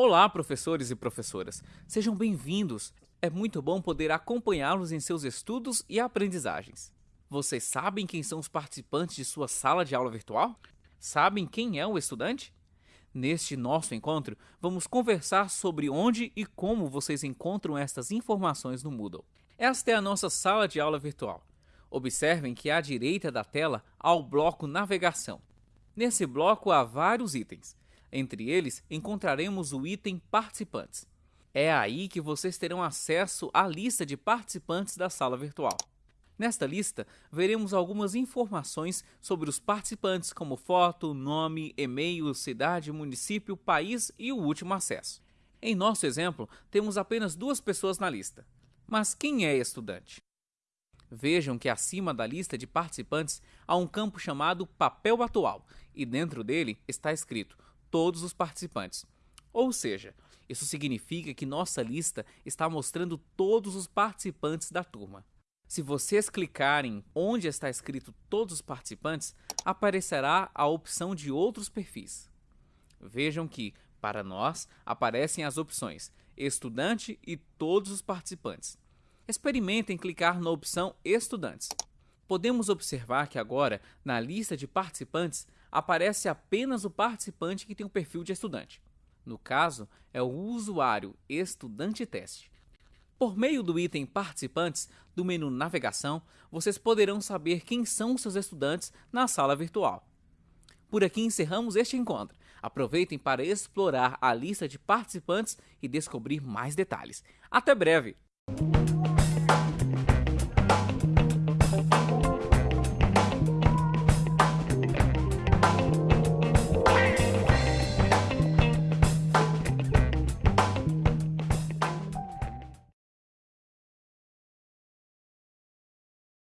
Olá, professores e professoras. Sejam bem-vindos. É muito bom poder acompanhá-los em seus estudos e aprendizagens. Vocês sabem quem são os participantes de sua sala de aula virtual? Sabem quem é o estudante? Neste nosso encontro, vamos conversar sobre onde e como vocês encontram estas informações no Moodle. Esta é a nossa sala de aula virtual. Observem que à direita da tela há o bloco Navegação. Nesse bloco há vários itens. Entre eles, encontraremos o item Participantes. É aí que vocês terão acesso à lista de participantes da sala virtual. Nesta lista, veremos algumas informações sobre os participantes, como foto, nome, e-mail, cidade, município, país e o último acesso. Em nosso exemplo, temos apenas duas pessoas na lista. Mas quem é estudante? Vejam que acima da lista de participantes há um campo chamado Papel Atual, e dentro dele está escrito todos os participantes. Ou seja, isso significa que nossa lista está mostrando todos os participantes da turma. Se vocês clicarem onde está escrito todos os participantes, aparecerá a opção de outros perfis. Vejam que, para nós, aparecem as opções Estudante e todos os participantes. Experimentem clicar na opção Estudantes. Podemos observar que agora, na lista de participantes, aparece apenas o participante que tem o perfil de estudante. No caso, é o usuário Estudante Teste. Por meio do item Participantes do menu Navegação, vocês poderão saber quem são seus estudantes na sala virtual. Por aqui encerramos este encontro. Aproveitem para explorar a lista de participantes e descobrir mais detalhes. Até breve!